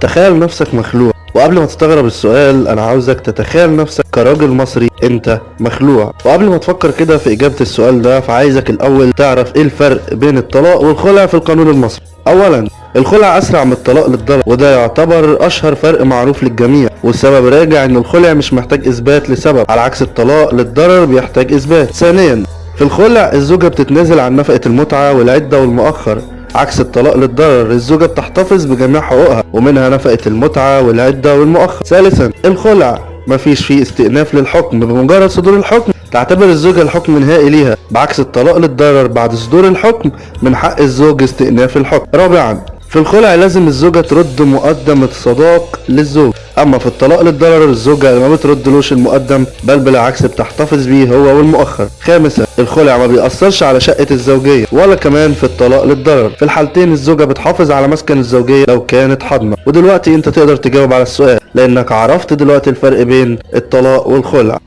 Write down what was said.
تخيل نفسك مخلوع. وقبل ما تستغرب السؤال أنا عاوزك تتخيل نفسك كراجل مصري. أنت مخلوع. وقبل ما تفكر كده في إجابة السؤال ده فعايزك الأول تعرف إيه الفرق بين الطلاق والخلع في القانون المصري. اولا الخلع أسرع من الطلاق للضرر وده يعتبر أشهر فرق معروف للجميع. والسبب راجع إن الخلع مش محتاج إثبات لسبب على عكس الطلاق للضرر بيحتاج إثبات. ثانيا في الخلع الزوجة بتتنازل عن نفقة المتعة والعدة والمؤخر. عكس الطلاق للضرر الزوجة بتحتفظ بجميع حقوقها ومنها نفقة المتعة والعدة والمؤخر ثالثا الخلع. مفيش فيه استئناف للحكم بمجرد صدور الحكم تعتبر الزوجة الحكم نهائي ليها بعكس الطلاق للضرر بعد صدور الحكم من حق الزوج استئناف الحكم. رابعا في الخلع لازم الزوجة ترد مقدم الصداق للزوج. أما في الطلاق للضرر الزوجة ما بتردلوش المقدم بل بالعكس بتحتفظ بيه هو والمؤخر. خامسا الخلع ما بيأثرش على شقة الزوجية ولا كمان في الطلاق للضرر. في الحالتين الزوجة بتحافظ على مسكن الزوجية لو كانت حاضنة. ودلوقتي أنت تقدر تجاوب على السؤال لأنك عرفت دلوقتي الفرق بين الطلاق والخلع.